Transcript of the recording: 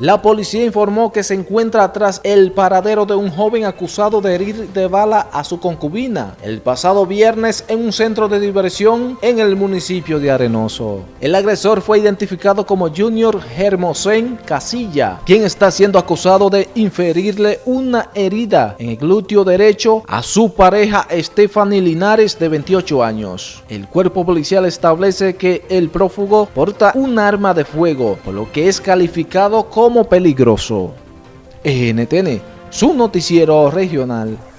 La policía informó que se encuentra tras el paradero de un joven acusado de herir de bala a su concubina el pasado viernes en un centro de diversión en el municipio de Arenoso. El agresor fue identificado como Junior Hermosén Casilla, quien está siendo acusado de inferirle una herida en el glúteo derecho a su pareja Stephanie Linares de 28 años. El cuerpo policial establece que el prófugo porta un arma de fuego, por lo que es calificado como como peligroso. NTN, su noticiero regional.